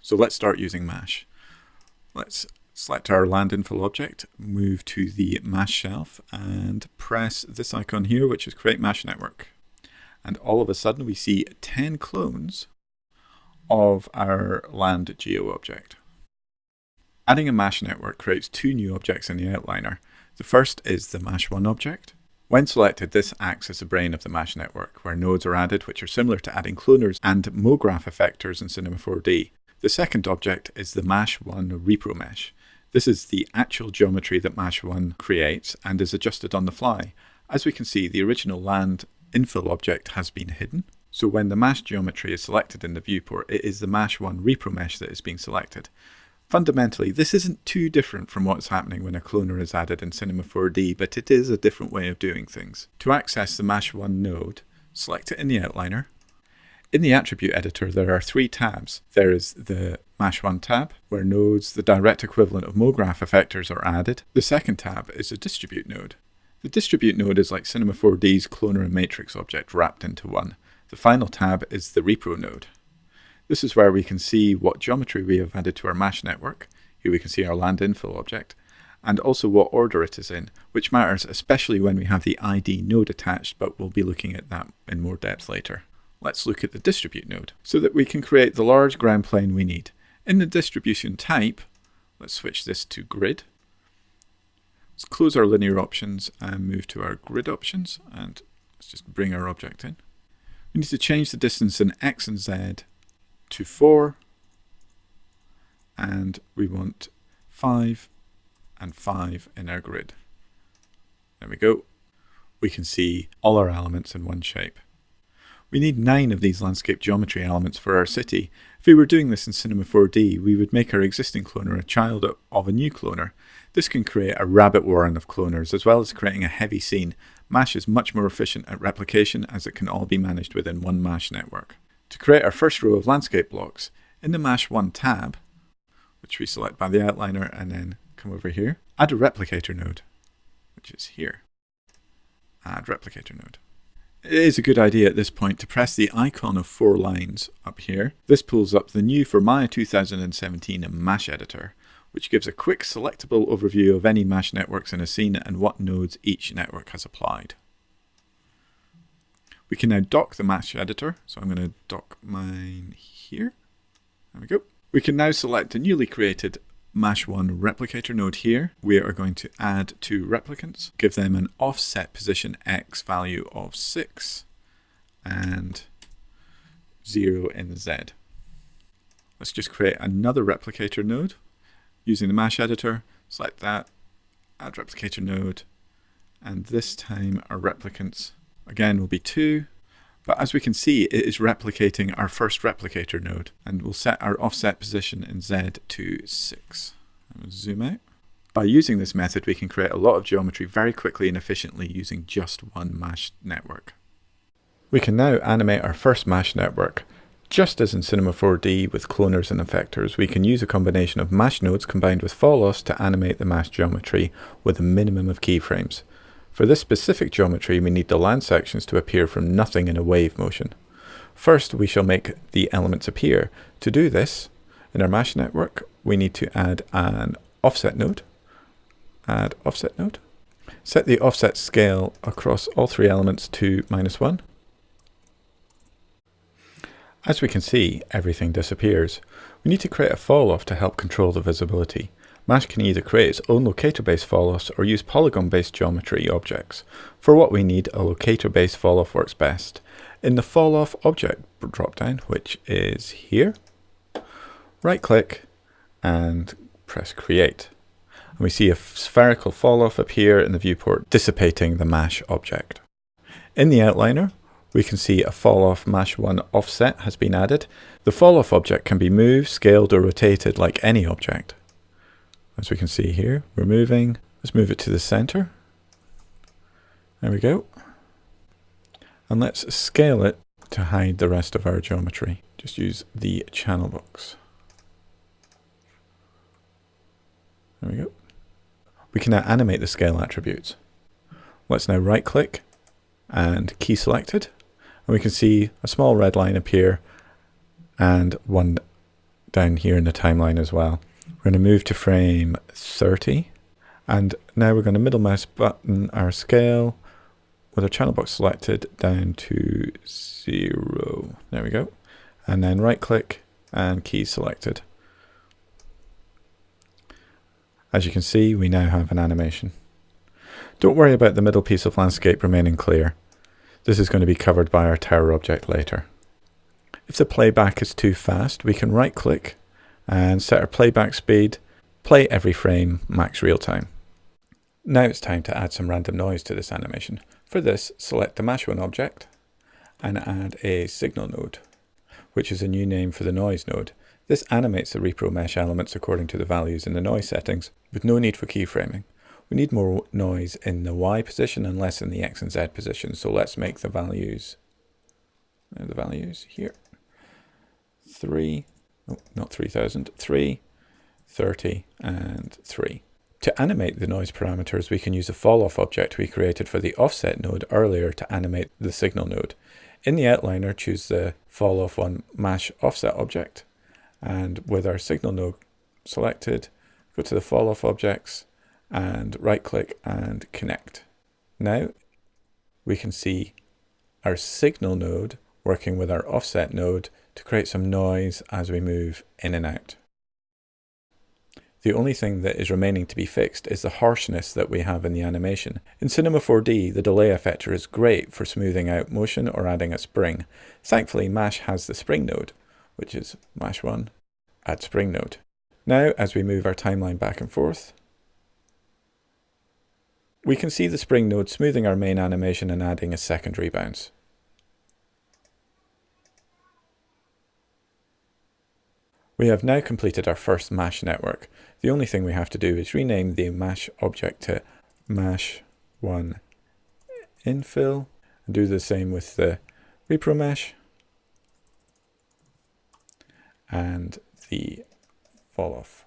So let's start using MASH. Let's select our land infill object, move to the MASH shelf and press this icon here which is create MASH network. And all of a sudden we see 10 clones of our land geo object. Adding a MASH network creates two new objects in the outliner. The first is the MASH1 object. When selected, this acts as the brain of the MASH network, where nodes are added which are similar to adding cloners and MoGraph effectors in Cinema 4D. The second object is the MASH1 repro mesh. This is the actual geometry that MASH1 creates and is adjusted on the fly. As we can see, the original land infill object has been hidden. So when the MASH geometry is selected in the viewport, it is the MASH1 repro mesh that is being selected. Fundamentally, this isn't too different from what's happening when a cloner is added in Cinema 4D, but it is a different way of doing things. To access the MASH1 node, select it in the outliner, in the attribute editor, there are three tabs. There is the MASH1 tab, where nodes, the direct equivalent of MoGraph effectors, are added. The second tab is a distribute node. The distribute node is like Cinema 4D's cloner and matrix object wrapped into one. The final tab is the repro node. This is where we can see what geometry we have added to our MASH network. Here we can see our land infill object, and also what order it is in, which matters especially when we have the ID node attached, but we'll be looking at that in more depth later. Let's look at the distribute node so that we can create the large ground plane we need. In the distribution type, let's switch this to grid. Let's close our linear options and move to our grid options and let's just bring our object in. We need to change the distance in x and z to 4 and we want 5 and 5 in our grid. There we go. We can see all our elements in one shape. We need nine of these landscape geometry elements for our city. If we were doing this in Cinema 4D, we would make our existing cloner a child of a new cloner. This can create a rabbit warren of cloners, as well as creating a heavy scene. MASH is much more efficient at replication as it can all be managed within one MASH network. To create our first row of landscape blocks, in the MASH 1 tab, which we select by the outliner and then come over here, add a replicator node, which is here. Add replicator node. It is a good idea at this point to press the icon of four lines up here. This pulls up the new for Maya 2017 MASH editor, which gives a quick selectable overview of any MASH networks in a scene and what nodes each network has applied. We can now dock the MASH editor, so I'm going to dock mine here. There we go. We can now select a newly created MASH1 replicator node here, we are going to add two replicants, give them an offset position x value of 6 and 0 in z. Let's just create another replicator node using the MASH editor, select that, add replicator node, and this time our replicants again will be 2, but as we can see, it is replicating our first replicator node, and we'll set our offset position in Z to 6. Zoom out. By using this method, we can create a lot of geometry very quickly and efficiently using just one MASH network. We can now animate our first MASH network. Just as in Cinema 4D with cloners and effectors, we can use a combination of MASH nodes combined with falloffs to animate the MASH geometry with a minimum of keyframes. For this specific geometry, we need the land sections to appear from nothing in a wave motion. First, we shall make the elements appear. To do this, in our MASH network, we need to add an offset node. Add offset node. Set the offset scale across all three elements to minus 1. As we can see, everything disappears. We need to create a fall off to help control the visibility. MASH can either create its own locator-based falloffs or use polygon-based geometry objects. For what we need, a locator-based falloff works best. In the falloff object dropdown, which is here, right-click and press create. And we see a spherical falloff appear in the viewport, dissipating the MASH object. In the outliner, we can see a falloff MASH 1 offset has been added. The falloff object can be moved, scaled or rotated like any object. As we can see here, we're moving. Let's move it to the center. There we go. And let's scale it to hide the rest of our geometry. Just use the channel box. There we go. We can now animate the scale attributes. Let's now right click and key selected. And we can see a small red line appear and one down here in the timeline as well. We're going to move to frame 30 and now we're going to middle mouse button our scale with our channel box selected down to zero. There we go. And then right click and key selected. As you can see, we now have an animation. Don't worry about the middle piece of landscape remaining clear. This is going to be covered by our tower object later. If the playback is too fast, we can right click and set our playback speed, play every frame, max real time. Now it's time to add some random noise to this animation. For this, select the Mash 1 object and add a signal node, which is a new name for the noise node. This animates the repro mesh elements according to the values in the noise settings, with no need for keyframing. We need more noise in the Y position and less in the X and Z position, so let's make the values, the values here, 3, oh, not 3000, 3, 30, and 3. To animate the noise parameters, we can use a fall-off object we created for the offset node earlier to animate the signal node. In the outliner, choose the fall-off on mash offset object, and with our signal node selected, go to the fall-off objects, and right-click and connect. Now, we can see our signal node working with our offset node to create some noise as we move in and out. The only thing that is remaining to be fixed is the harshness that we have in the animation. In Cinema 4D, the delay effector is great for smoothing out motion or adding a spring. Thankfully, MASH has the spring node, which is MASH 1, add spring node. Now, as we move our timeline back and forth, we can see the spring node smoothing our main animation and adding a secondary bounce. We have now completed our first MASH network. The only thing we have to do is rename the MASH object to MASH1 infill and do the same with the repro mesh and the fall off.